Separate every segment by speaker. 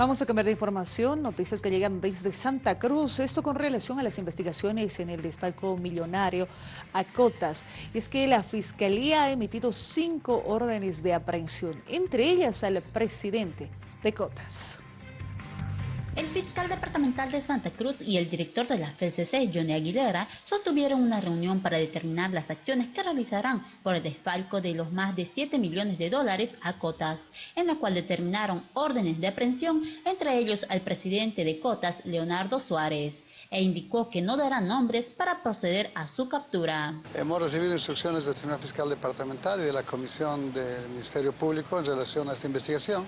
Speaker 1: Vamos a cambiar de información, noticias que llegan desde Santa Cruz, esto con relación a las investigaciones en el despalco millonario a Cotas. Es que la Fiscalía ha emitido cinco órdenes de aprehensión, entre ellas al presidente de Cotas.
Speaker 2: El fiscal departamental de Santa Cruz y el director de la FCC, Johnny Aguilera, sostuvieron una reunión para determinar las acciones que realizarán por el desfalco de los más de 7 millones de dólares a Cotas, en la cual determinaron órdenes de aprehensión, entre ellos al presidente de Cotas, Leonardo Suárez e indicó que no dará nombres para proceder a su captura.
Speaker 3: Hemos recibido instrucciones del Tribunal Fiscal Departamental y de la Comisión del Ministerio Público en relación a esta investigación.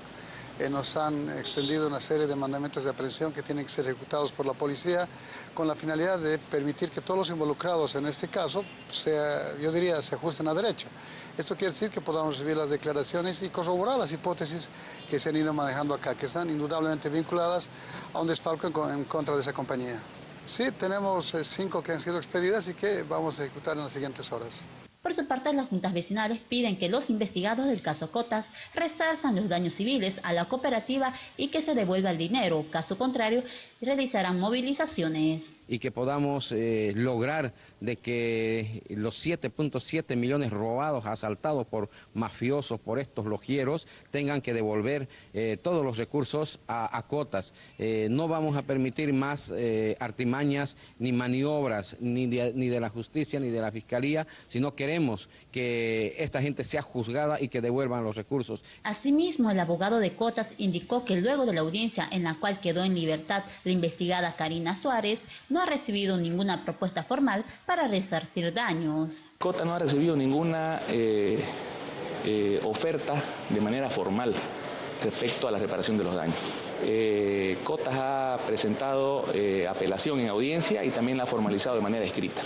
Speaker 3: Nos han extendido una serie de mandamientos de aprehensión que tienen que ser ejecutados por la policía con la finalidad de permitir que todos los involucrados en este caso, sea, yo diría, se ajusten a derecho. Esto quiere decir que podamos recibir las declaraciones y corroborar las hipótesis que se han ido manejando acá, que están indudablemente vinculadas a un desfalco en contra de esa compañía. Sí, tenemos eh, cinco que han sido expedidas y que vamos a ejecutar en las siguientes horas.
Speaker 2: Por su parte, las juntas vecinales piden que los investigados del caso Cotas resartan los daños civiles a la cooperativa y que se devuelva el dinero. Caso contrario, realizarán movilizaciones.
Speaker 4: Y que podamos eh, lograr de que los 7.7 millones robados, asaltados por mafiosos, por estos logieros, tengan que devolver eh, todos los recursos a, Cotas. Eh, no vamos a permitir más artimañas ni maniobras ni ni de la justicia ni de la fiscalía, sino queremos queremos que esta gente sea juzgada y que devuelvan los recursos.
Speaker 2: Asimismo, el abogado de Cotas indicó que luego de la audiencia en la cual quedó en libertad la investigada Karina Suárez, no ha recibido ninguna propuesta formal para resarcir daños.
Speaker 5: Cotas no ha recibido ninguna eh, eh, oferta de manera formal respecto a la reparación de los daños. Eh, Cotas ha presentado apelación en audiencia y también la ha formalizado de manera escrita.